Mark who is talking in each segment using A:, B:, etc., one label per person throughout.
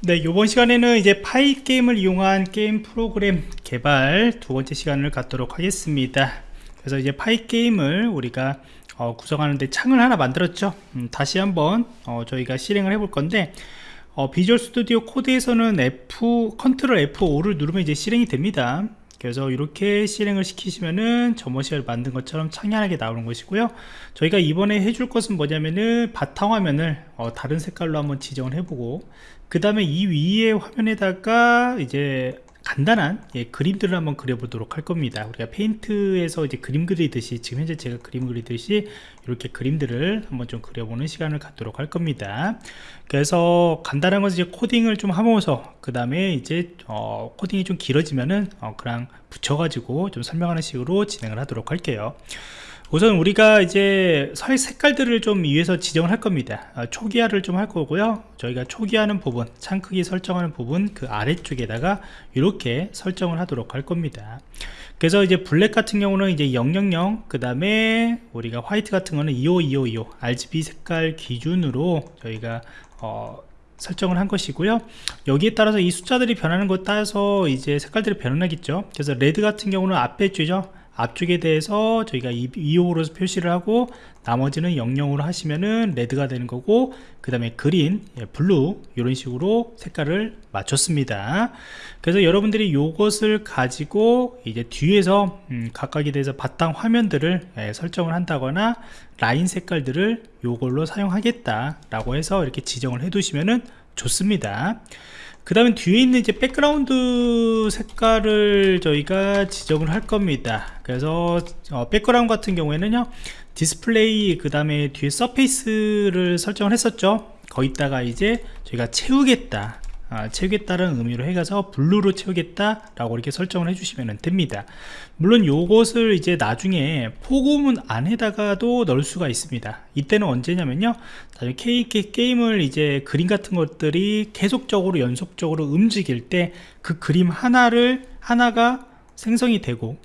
A: 네, 이번 시간에는 이제 Pygame을 이용한 게임 프로그램 개발 두 번째 시간을 갖도록 하겠습니다. 그래서 이제 Pygame을 우리가 어, 구성하는데 창을 하나 만들었죠. 음, 다시 한번 어, 저희가 실행을 해볼 건데 어, Visual Studio Code에서는 F control F5를 누르면 이제 실행이 됩니다. 그래서 이렇게 실행을 시키시면은 시간에 만든 것처럼 창 하나가 나오는 것이고요. 저희가 이번에 해줄 것은 뭐냐면은 바탕화면을 어, 다른 색깔로 한번 지정을 해보고 그 다음에 이 위에 화면에다가 이제 간단한 예, 그림들을 한번 그려보도록 할 겁니다. 우리가 페인트에서 이제 그림 그리듯이 지금 현재 제가 그림 그리듯이 이렇게 그림들을 한번 좀 그려보는 시간을 갖도록 할 겁니다. 그래서 간단한 것은 이제 코딩을 좀 하면서 그 다음에 이제 어, 코딩이 좀 길어지면은 어, 그냥 붙여가지고 좀 설명하는 식으로 진행을 하도록 할게요 우선 우리가 이제 설 색깔들을 좀 위에서 지정을 할 겁니다. 아, 초기화를 좀 할 거고요. 저희가 초기화하는 부분 창 크기 설정하는 부분 그 아래쪽에다가 이렇게 설정을 하도록 할 겁니다. 그래서 이제 블랙 같은 경우는 이제 000, 그 다음에 우리가 화이트 같은 거는 25255, RGB 색깔 기준으로 저희가 어, 설정을 한 것이고요. 여기에 따라서 이 숫자들이 변하는 것 따라서 이제 색깔들이 변하겠죠. 그래서 레드 같은 경우는 앞에 줄죠 앞쪽에 대해서 저희가 2호로 표시를 하고 나머지는 00으로 하시면은 레드가 되는 거고 그 다음에 그린, 예, 블루 이런 식으로 색깔을 맞췄습니다. 그래서 여러분들이 이것을 가지고 이제 뒤에서 음, 각각에 대해서 바탕 화면들을 예, 설정을 한다거나 라인 색깔들을 이걸로 사용하겠다 라고 해서 이렇게 지정을 해 두시면은 좋습니다 그 다음에 뒤에 있는 이제 백그라운드 색깔을 저희가 지정을 할 겁니다. 그래서 어, 백그라운드 같은 경우에는요 디스플레이 그 다음에 뒤에 surface를 설정을 했었죠. 거기다가 이제 저희가 채우겠다 아, 채우겠다는 의미로 해가서 블루로 채우겠다 라고 이렇게 설정을 해주시면 됩니다. 물론 요것을 이제 나중에 포구문 안에다가도 넣을 수가 있습니다. 이때는 언제냐면요. 케이크 게임을 이제 그림 같은 것들이 계속적으로 연속적으로 움직일 때 그 그림 하나를 하나가 생성이 되고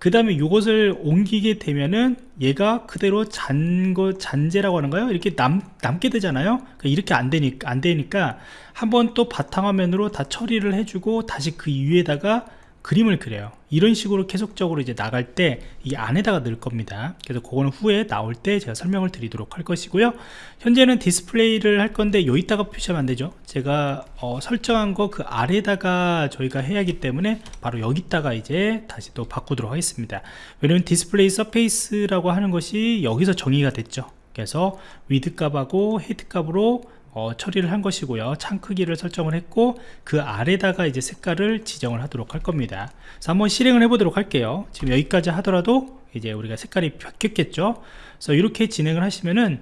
A: 그 다음에 이것을 옮기게 되면은 얘가 그대로 잔거 잔재라고 하는가요? 이렇게 남, 남게 되잖아요. 그러니까 이렇게 안 되니까 안 되니까 한번 또 바탕화면으로 다 처리를 해주고 다시 그 위에다가 그림을 그려요. 이런 식으로 계속적으로 이제 나갈 때 이 안에다가 넣을 겁니다. 그래서 그거는 후에 나올 때 제가 설명을 드리도록 할 것이고요. 현재는 디스플레이를 할 건데 여기다가 표시하면 안 되죠. 제가 어, 설정한 거 그 아래다가 저희가 해야 하기 때문에 바로 여기다가 이제 다시 또 바꾸도록 하겠습니다. 왜냐면 display surface라고 하는 것이 여기서 정의가 됐죠. 그래서 width 값하고 height 값으로 어, 처리를 한 것이고요. 창 크기를 설정을 했고 그 아래다가 이제 색깔을 지정을 하도록 할 겁니다. 그래서 한번 실행을 해 보도록 할게요. 지금 여기까지 하더라도 이제 우리가 색깔이 바뀌었겠죠? 그래서 이렇게 진행을 하시면은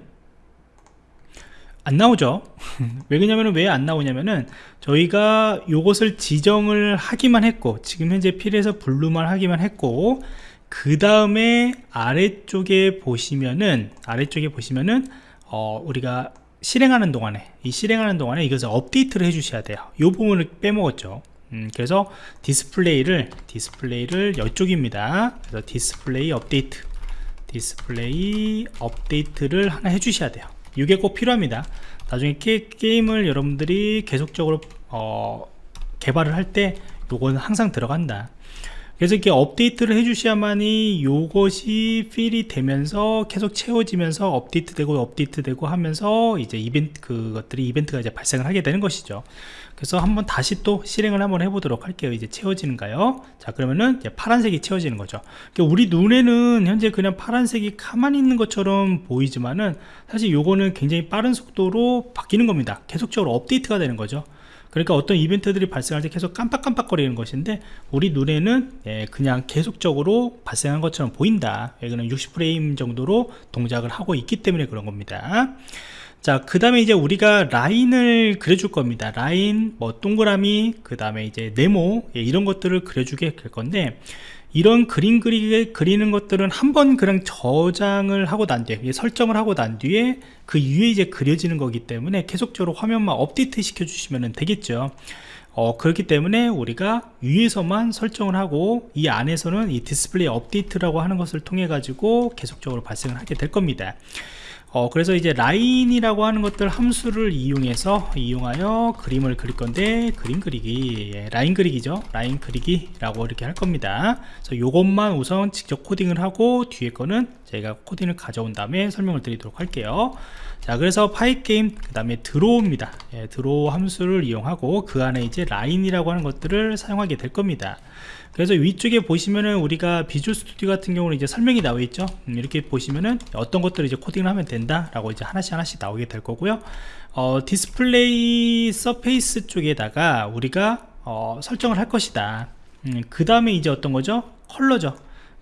A: 안 나오죠? 왜 그러냐면은 왜 안 나오냐면은 저희가 요것을 지정을 하기만 했고 지금 현재 fill에서 블루만 하기만 했고 그 다음에 아래쪽에 보시면은 아래쪽에 보시면은 어, 우리가 실행하는 동안에 이 실행하는 동안에 이것을 업데이트를 해 주셔야 돼요. 이 부분을 빼먹었죠. 음, 그래서 디스플레이를 디스플레이를 이쪽입니다. 그래서 디스플레이 업데이트 디스플레이 업데이트를 하나 해 주셔야 돼요. 이게 꼭 필요합니다. 나중에 게임을 여러분들이 계속적으로 어, 개발을 할 때 요거는 항상 들어간다 그래서 이렇게 업데이트를 해주셔야만이 요것이 필이 되면서 계속 채워지면서 업데이트 되고 업데이트 되고 하면서 이제 이벤트 그것들이 이벤트가 이제 발생을 하게 되는 것이죠. 그래서 한번 다시 또 실행을 한번 해보도록 할게요. 이제 채워지는가요? 자 그러면은 파란색이 채워지는 거죠. 그러니까 우리 눈에는 현재 그냥 파란색이 가만히 있는 것처럼 보이지만은 사실 요거는 굉장히 빠른 속도로 바뀌는 겁니다. 계속적으로 업데이트가 되는 거죠 그러니까 어떤 이벤트들이 발생할 때 계속 깜빡깜빡거리는 것인데 우리 눈에는 예, 그냥 계속적으로 발생한 것처럼 보인다. 이거는 60프레임 정도로 동작을 하고 있기 때문에 그런 겁니다. 자 그 다음에 이제 우리가 라인을 그려줄 겁니다. 라인 뭐 동그라미 그 다음에 이제 네모 예, 이런 것들을 그려주게 될 건데 이런 그림 그리, 그리는 것들은 한 번 그냥 저장을 하고 난 뒤에 설정을 하고 난 뒤에 그 위에 이제 그려지는 거기 때문에 계속적으로 화면만 업데이트 시켜 주시면 되겠죠. 어, 그렇기 때문에 우리가 위에서만 설정을 하고 이 안에서는 이 디스플레이 업데이트라고 하는 것을 통해 가지고 계속적으로 발생을 하게 될 겁니다 어, 그래서 이제 라인이라고 하는 것들 함수를 이용해서 이용하여 그림을 그릴 건데 그림 그리기. 예, 라인 그리기죠. 라인 그리기 라고 이렇게 할 겁니다. 그래서 요것만 우선 직접 코딩을 하고 뒤에 거는 저희가 코딩을 가져온 다음에 설명을 드리도록 할게요. 자 그래서 Pygame 그 다음에 draw입니다. 예, draw 함수를 이용하고 그 안에 이제 라인이라고 하는 것들을 사용하게 될 겁니다 그래서 위쪽에 보시면은 우리가 Visual Studio 같은 경우는 이제 설명이 나와 있죠. 음, 이렇게 보시면은 어떤 것들을 이제 코딩을 하면 된다 라고 이제 하나씩 하나씩 나오게 될 거고요. 어, display surface 쪽에다가 우리가 어, 설정을 할 것이다. 음, 그 다음에 이제 어떤 거죠? 컬러죠.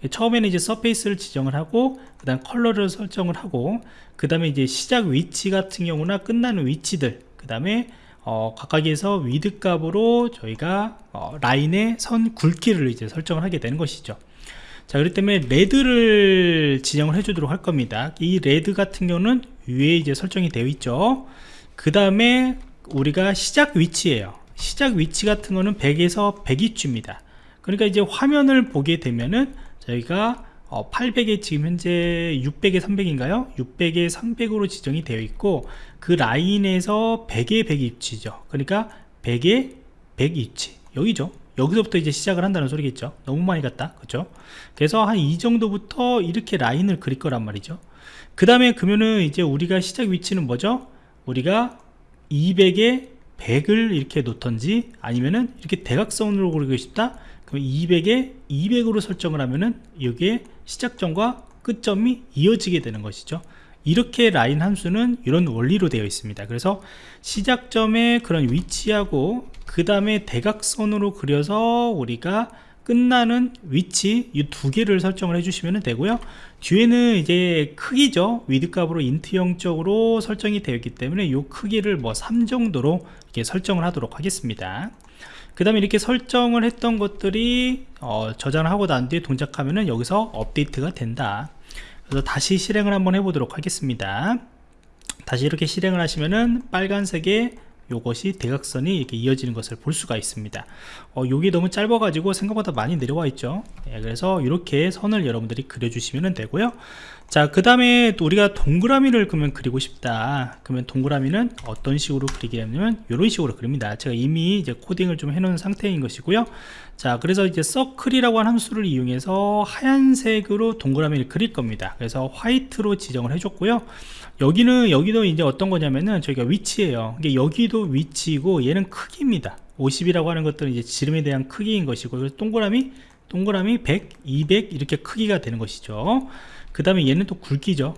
A: 처음에는 이제 surface를 지정을 하고 그 다음 컬러를 설정을 하고 그 다음에 이제 시작 위치 같은 경우나 끝나는 위치들 그 다음에 어, 각각에서 width 값으로 저희가 어, 라인의 선 굵기를 이제 설정을 하게 되는 것이죠. 자 그렇기 때문에 red를 지정을 해 주도록 할 겁니다. 이 red 같은 경우는 위에 이제 설정이 되어 있죠. 그 다음에 우리가 시작 위치에요. 시작 위치 같은 거는 100에서 100이쯤입니다. 그러니까 이제 화면을 보게 되면은 저희가 어, 800에 지금 현재 600에 300인가요? 600에 300으로 지정이 되어 있고 그 라인에서 100에 100 위치죠. 그러니까 100에 100 위치. 여기죠. 여기서부터 이제 시작을 한다는 소리겠죠. 너무 많이 갔다. 그렇죠? 그래서 한 이 정도부터 이렇게 라인을 그릴 거란 말이죠. 그 다음에 그러면은 이제 우리가 시작 위치는 뭐죠? 우리가 200에 100을 이렇게 놓던지 아니면은 이렇게 대각선으로 그리고 싶다? 그럼 200에 200으로 설정을 하면은 여기에 시작점과 끝점이 이어지게 되는 것이죠. 이렇게 라인 함수는 이런 원리로 되어 있습니다. 그래서 시작점의 그런 위치하고 그 다음에 대각선으로 그려서 우리가 끝나는 위치 이 두 개를 설정을 해주시면 되고요. 뒤에는 이제 크기죠. width 값으로 int형 쪽으로 설정이 되어 있기 때문에 이 크기를 뭐 3 정도로 이렇게 설정을 하도록 하겠습니다. 그 다음에 이렇게 설정을 했던 것들이 어, 저장을 하고 난 뒤에 동작하면은 여기서 업데이트가 된다. 그래서 다시 실행을 한번 해보도록 하겠습니다. 다시 이렇게 실행을 하시면은 빨간색의 요것이 대각선이 이렇게 이어지는 것을 볼 수가 있습니다. 어, 요게 너무 짧아 가지고 생각보다 많이 내려와 있죠? 예, 그래서 이렇게 선을 여러분들이 그려 주시면 되고요 자 그 다음에 또 우리가 동그라미를 그러면 그리고 싶다. 그러면 동그라미는 어떤 식으로 그리게 하냐면 이런 식으로 그립니다. 제가 이미 이제 코딩을 좀 해놓은 상태인 것이고요. 자 그래서 이제 circle이라고 하는 함수를 이용해서 하얀색으로 동그라미를 그릴 겁니다. 그래서 white로 지정을 해줬고요. 여기는 여기도 이제 어떤 거냐면은 저희가 위치예요. 이게 여기도 위치이고 얘는 크기입니다. 50이라고 하는 것들은 이제 지름에 대한 크기인 것이고 그래서 동그라미 동그라미 100 200 이렇게 크기가 되는 것이죠 그 다음에 얘는 또 굵기죠.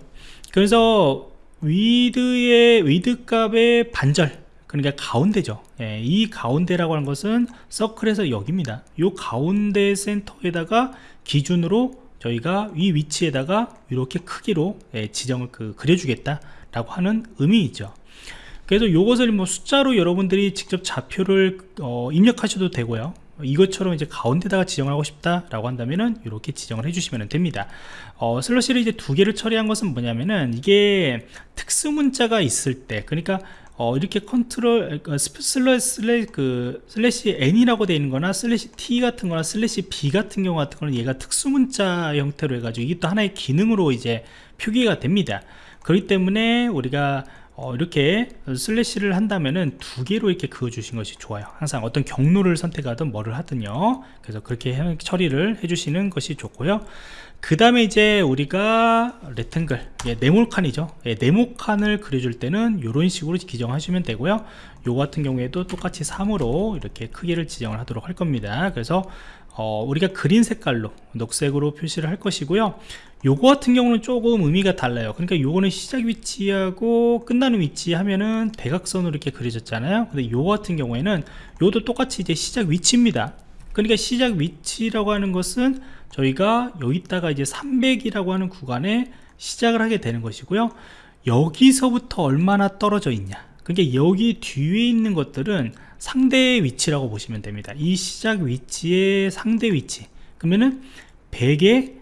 A: 그래서 width의 width 값의 반절 그러니까 가운데죠. 예, 이 가운데라고 하는 것은 circle에서 여기입니다. 이 가운데 센터에다가 기준으로 저희가 이 위치에다가 이렇게 크기로 예, 지정을 그, 그려주겠다 라고 하는 의미이죠. 그래서 이것을 뭐 숫자로 여러분들이 직접 좌표를 어, 입력하셔도 되고요 이것처럼 이제 가운데다가 지정을 하고 싶다 라고 한다면은 이렇게 지정을 해주시면 됩니다. 어, 슬래시를 이제 두 개를 처리한 것은 뭐냐면은 이게 특수 문자가 있을 때 그러니까 어, 이렇게 컨트롤 그 슬래시 그 슬래시 n이라고 되어 있는 거나 슬래시 t 같은 거나 슬래시 b 같은 경우 같은 거는 얘가 특수 문자 형태로 해가지고 이게 또 하나의 기능으로 이제 표기가 됩니다. 그렇기 때문에 우리가 어, 이렇게 슬래시를 한다면은 두 개로 이렇게 그어 주신 것이 좋아요. 항상 어떤 경로를 선택하든 뭐를 하든요. 그래서 그렇게 해, 처리를 해 주시는 것이 좋고요. 그 다음에 이제 우리가 레탱글 예, 네모칸이죠. 예, 네모칸을 그려줄 때는 이런 식으로 지정하시면 되고요. 요 같은 경우에도 똑같이 3으로 이렇게 크기를 지정을 하도록 할 겁니다. 그래서 어, 우리가 그린 색깔로 녹색으로 표시를 할 것이고요. 요거 같은 경우는 조금 의미가 달라요. 그러니까 요거는 시작 위치하고 끝나는 위치 하면은 대각선으로 이렇게 그려졌잖아요. 근데 요 같은 경우에는 요도 똑같이 이제 시작 위치입니다. 그러니까 시작 위치라고 하는 것은 저희가 여기다가 이제 300이라고 하는 구간에 시작을 하게 되는 것이고요. 여기서부터 얼마나 떨어져 있냐 그러니까 여기 뒤에 있는 것들은 상대의 위치라고 보시면 됩니다. 이 시작 위치의 상대 위치. 그러면은 100에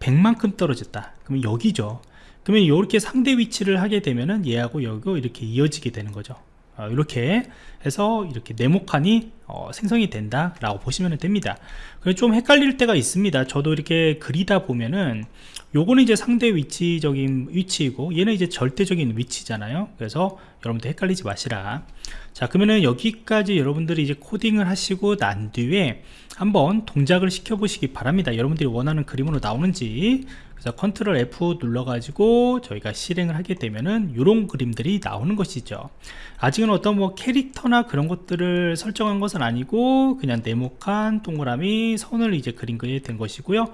A: 100만큼 떨어졌다. 그러면 여기죠. 그러면 이렇게 상대 위치를 하게 되면은 얘하고 여기고 이렇게 이어지게 되는 거죠 어, 이렇게 해서 이렇게 네모칸이 어, 생성이 된다 라고 보시면 됩니다. 좀 헷갈릴 때가 있습니다. 저도 이렇게 그리다 보면은 요거는 이제 상대 위치적인 위치이고 얘는 이제 절대적인 위치잖아요. 그래서 여러분들 헷갈리지 마시라. 자 그러면은 여기까지 여러분들이 이제 코딩을 하시고 난 뒤에 한번 동작을 시켜 보시기 바랍니다. 여러분들이 원하는 그림으로 나오는지 그래서 컨트롤 F 눌러 가지고 저희가 실행을 하게 되면은 이런 그림들이 나오는 것이죠. 아직은 어떤 뭐 캐릭터나 그런 것들을 설정한 것은 아니고 그냥 네모칸 동그라미 선을 이제 그린 거에 된 것이고요.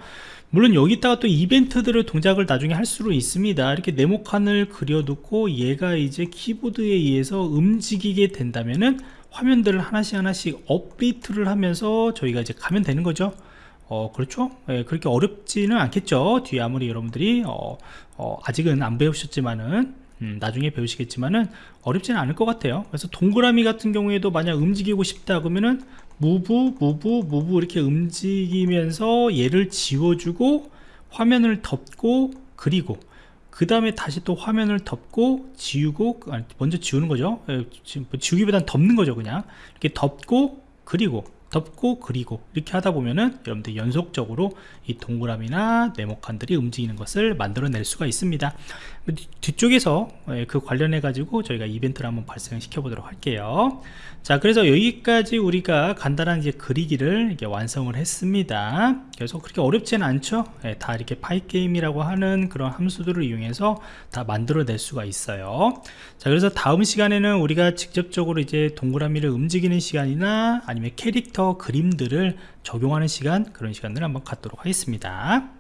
A: 물론 여기다가 또 이벤트들을 동작을 나중에 할 수도 있습니다. 이렇게 네모칸을 그려놓고 얘가 이제 키보드에 의해서 움직이게 된다면은 화면들을 하나씩 하나씩 업데이트를 하면서 저희가 이제 가면 되는 거죠 어 그렇죠? 예, 그렇게 어렵지는 않겠죠. 뒤에 아무리 여러분들이 어, 어, 아직은 안 배우셨지만은 음, 나중에 배우시겠지만은 어렵지는 않을 것 같아요. 그래서 동그라미 같은 경우에도 만약 움직이고 싶다 그러면은 무브 무브 무브 이렇게 움직이면서 얘를 지워주고 화면을 덮고 그리고 그 다음에 다시 또 화면을 덮고 지우고 아니, 먼저 지우는 거죠. 예, 뭐 지우기보다는 덮는 거죠 그냥. 이렇게 덮고 그리고 덮고 그리고 이렇게 하다 보면은 여러분들 연속적으로 이 동그라미나 네모칸들이 움직이는 것을 만들어낼 수가 있습니다 뒤쪽에서 예, 그 관련해 가지고 저희가 이벤트를 한번 발생시켜 보도록 할게요. 자 그래서 여기까지 우리가 간단한 이제 그리기를 이렇게 완성을 했습니다. 그래서 그렇게 어렵지는 않죠? 예, 다 이렇게 파이게임이라고 하는 그런 함수들을 이용해서 다 만들어낼 수가 있어요. 자 그래서 다음 시간에는 우리가 직접적으로 이제 동그라미를 움직이는 시간이나 아니면 캐릭터 그림들을 적용하는 시간 그런 시간을 한번 갖도록 하겠습니다